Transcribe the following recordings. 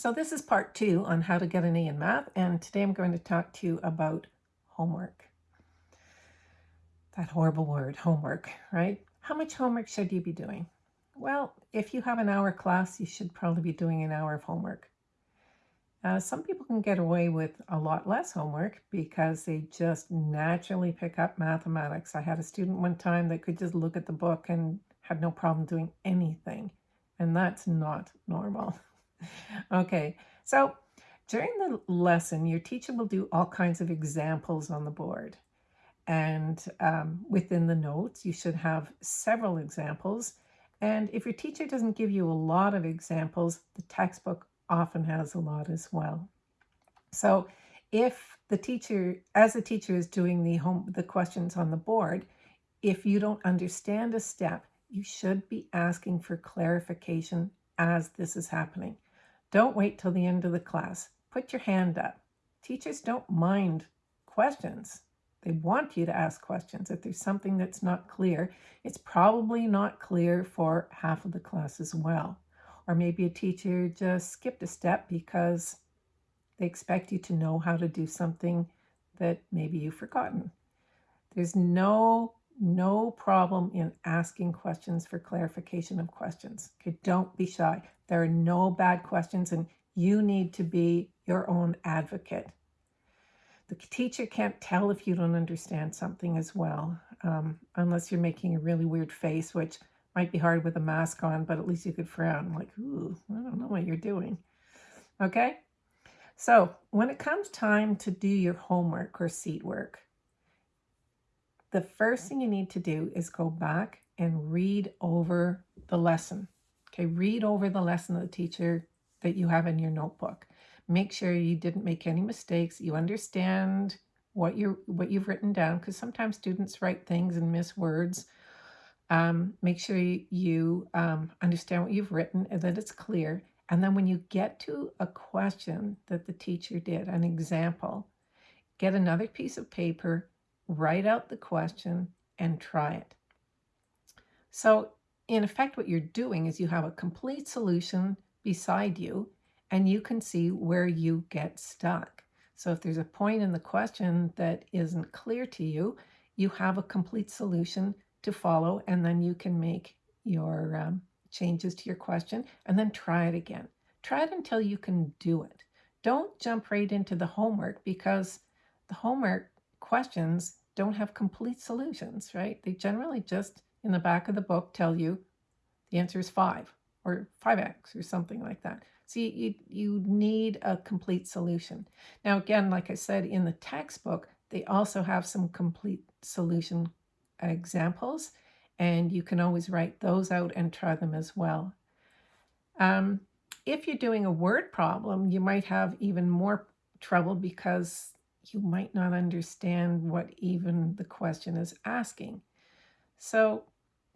So this is part two on how to get an A in math, and today I'm going to talk to you about homework. That horrible word, homework, right? How much homework should you be doing? Well, if you have an hour class, you should probably be doing an hour of homework. Uh, some people can get away with a lot less homework because they just naturally pick up mathematics. I had a student one time that could just look at the book and had no problem doing anything, and that's not normal. okay, so during the lesson, your teacher will do all kinds of examples on the board. And um, within the notes, you should have several examples. And if your teacher doesn't give you a lot of examples, the textbook often has a lot as well. So if the teacher, as the teacher is doing the home, the questions on the board, if you don't understand a step, you should be asking for clarification as this is happening. Don't wait till the end of the class. Put your hand up. Teachers don't mind questions. They want you to ask questions. If there's something that's not clear, it's probably not clear for half of the class as well. Or maybe a teacher just skipped a step because they expect you to know how to do something that maybe you've forgotten. There's no no problem in asking questions for clarification of questions. Okay, don't be shy. There are no bad questions and you need to be your own advocate. The teacher can't tell if you don't understand something as well, um, unless you're making a really weird face, which might be hard with a mask on, but at least you could frown like, ooh, I don't know what you're doing. Okay? So when it comes time to do your homework or seat work, the first thing you need to do is go back and read over the lesson. Okay, read over the lesson of the teacher that you have in your notebook. Make sure you didn't make any mistakes. You understand what you're what you've written down because sometimes students write things and miss words. Um, make sure you, um, understand what you've written and that it's clear. And then when you get to a question that the teacher did, an example, get another piece of paper write out the question, and try it. So in effect, what you're doing is you have a complete solution beside you, and you can see where you get stuck. So if there's a point in the question that isn't clear to you, you have a complete solution to follow, and then you can make your um, changes to your question, and then try it again. Try it until you can do it. Don't jump right into the homework because the homework questions don't have complete solutions, right? They generally just in the back of the book tell you the answer is five or 5x or something like that. See, you, you need a complete solution. Now, again, like I said, in the textbook, they also have some complete solution examples, and you can always write those out and try them as well. Um, if you're doing a word problem, you might have even more trouble because you might not understand what even the question is asking. So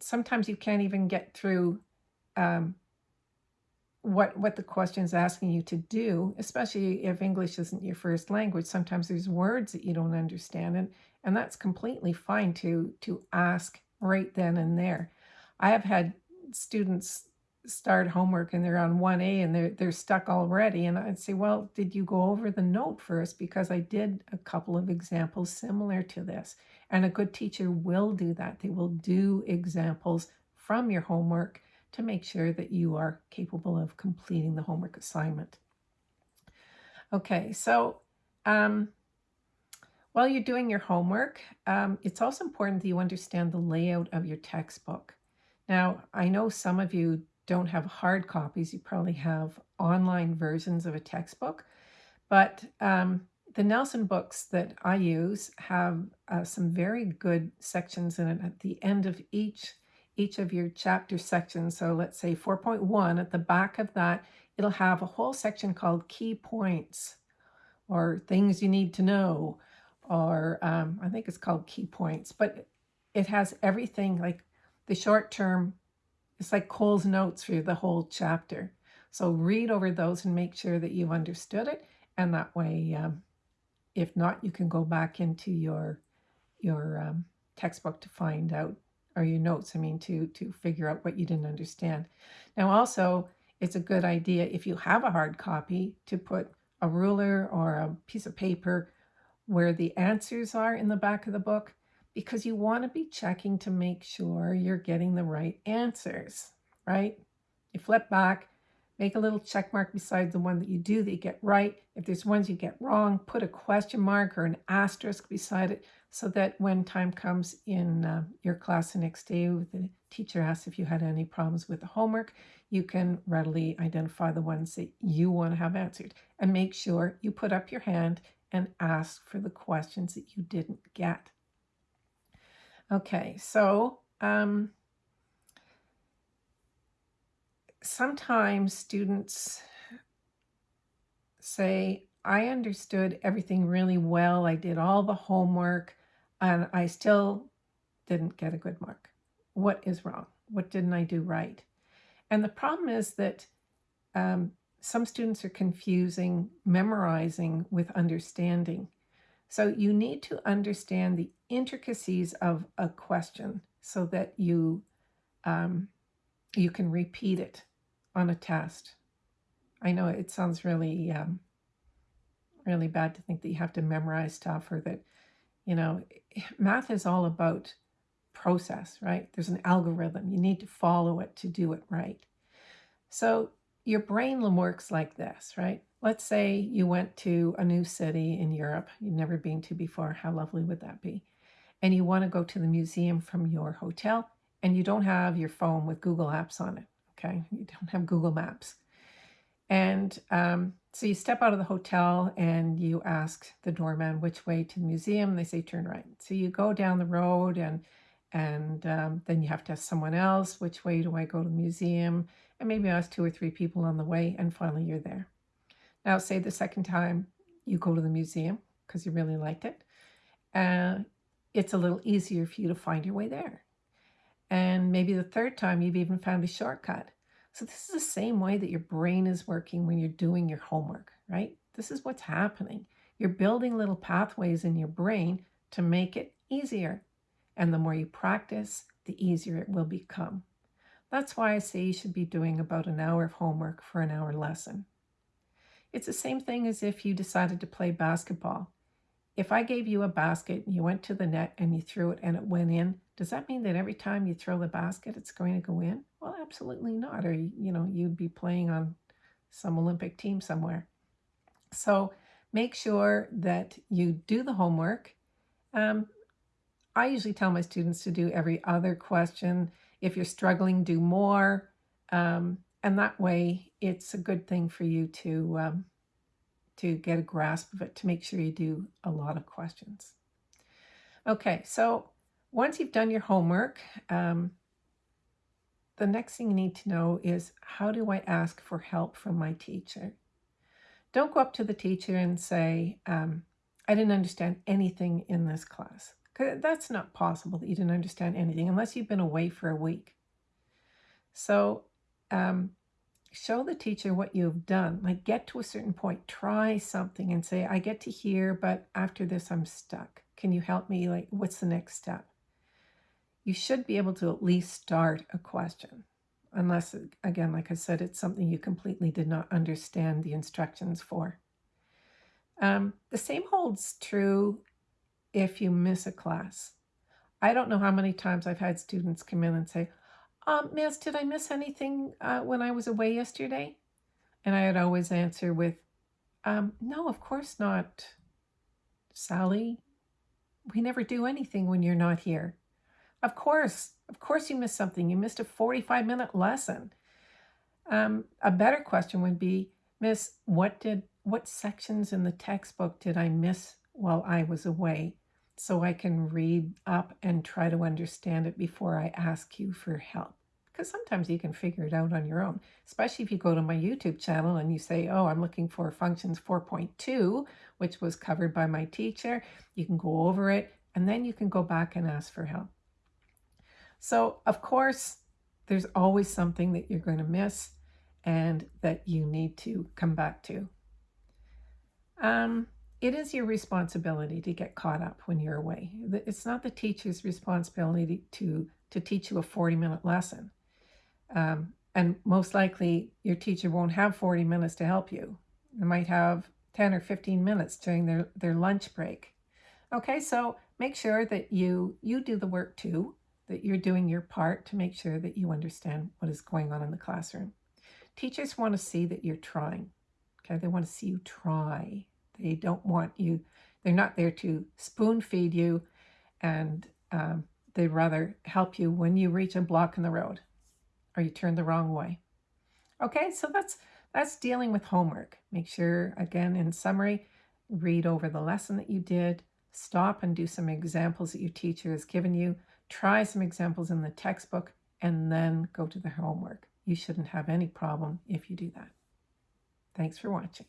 sometimes you can't even get through um, what what the question is asking you to do, especially if English isn't your first language. Sometimes there's words that you don't understand, and and that's completely fine to to ask right then and there. I have had students start homework and they're on 1A and they're, they're stuck already. And I'd say, well, did you go over the note first? Because I did a couple of examples similar to this. And a good teacher will do that. They will do examples from your homework to make sure that you are capable of completing the homework assignment. Okay, so um, while you're doing your homework, um, it's also important that you understand the layout of your textbook. Now, I know some of you don't have hard copies, you probably have online versions of a textbook. But um, the Nelson books that I use have uh, some very good sections in it at the end of each each of your chapter sections. So let's say 4.1, at the back of that, it'll have a whole section called key points or things you need to know, or um, I think it's called key points, but it has everything like the short term it's like Coles Notes for the whole chapter. So read over those and make sure that you've understood it. And that way, um, if not, you can go back into your your um, textbook to find out, or your notes, I mean, to, to figure out what you didn't understand. Now also, it's a good idea if you have a hard copy to put a ruler or a piece of paper where the answers are in the back of the book because you want to be checking to make sure you're getting the right answers, right? You flip back, make a little check mark beside the one that you do that you get right. If there's ones you get wrong, put a question mark or an asterisk beside it so that when time comes in uh, your class the next day, the teacher asks if you had any problems with the homework, you can readily identify the ones that you want to have answered and make sure you put up your hand and ask for the questions that you didn't get. Okay, so um, sometimes students say, I understood everything really well. I did all the homework and I still didn't get a good mark. What is wrong? What didn't I do right? And the problem is that um, some students are confusing memorizing with understanding. So you need to understand the intricacies of a question so that you um, you can repeat it on a test. I know it sounds really um, really bad to think that you have to memorize stuff or that you know math is all about process, right? There's an algorithm. You need to follow it to do it right. So your brain works like this, right? Let's say you went to a new city in Europe you've never been to before. How lovely would that be? And you want to go to the museum from your hotel and you don't have your phone with Google Apps on it, okay? You don't have Google Maps. And um, so you step out of the hotel and you ask the doorman which way to the museum. They say turn right. So you go down the road and and um, then you have to ask someone else which way do I go to the museum and maybe ask two or three people on the way and finally you're there. Now say the second time you go to the museum because you really liked it, uh, it's a little easier for you to find your way there. And maybe the third time you've even found a shortcut. So this is the same way that your brain is working when you're doing your homework, right? This is what's happening. You're building little pathways in your brain to make it easier. And the more you practice, the easier it will become. That's why I say you should be doing about an hour of homework for an hour lesson. It's the same thing as if you decided to play basketball. If I gave you a basket, and you went to the net and you threw it and it went in, does that mean that every time you throw the basket, it's going to go in? Well, absolutely not. Or, you know, you'd be playing on some Olympic team somewhere. So make sure that you do the homework. Um, I usually tell my students to do every other question if you're struggling, do more. Um, and that way it's a good thing for you to, um, to get a grasp of it, to make sure you do a lot of questions. Okay, so once you've done your homework, um, the next thing you need to know is how do I ask for help from my teacher? Don't go up to the teacher and say, um, I didn't understand anything in this class. That's not possible that you didn't understand anything unless you've been away for a week. So um, show the teacher what you've done. Like get to a certain point, try something and say, I get to here, but after this, I'm stuck. Can you help me? Like, what's the next step? You should be able to at least start a question. Unless, again, like I said, it's something you completely did not understand the instructions for. Um, the same holds true if you miss a class. I don't know how many times I've had students come in and say, um, Miss, did I miss anything uh, when I was away yesterday? And I would always answer with, um, no, of course not, Sally. We never do anything when you're not here. Of course, of course you missed something. You missed a 45 minute lesson. Um, a better question would be, Miss, what did what sections in the textbook did I miss while I was away so I can read up and try to understand it before I ask you for help. Because sometimes you can figure it out on your own, especially if you go to my YouTube channel and you say, oh, I'm looking for functions 4.2, which was covered by my teacher. You can go over it and then you can go back and ask for help. So, of course, there's always something that you're going to miss and that you need to come back to. Um, it is your responsibility to get caught up when you're away. It's not the teacher's responsibility to, to teach you a 40 minute lesson. Um, And most likely, your teacher won't have 40 minutes to help you. They might have 10 or 15 minutes during their, their lunch break. Okay, so make sure that you you do the work too, that you're doing your part to make sure that you understand what is going on in the classroom. Teachers want to see that you're trying. Okay, they want to see you try. They don't want you, they're not there to spoon feed you and um, they'd rather help you when you reach a block in the road or you turn the wrong way. Okay, so that's that's dealing with homework. Make sure, again, in summary, read over the lesson that you did, stop and do some examples that your teacher has given you, try some examples in the textbook, and then go to the homework. You shouldn't have any problem if you do that. Thanks for watching.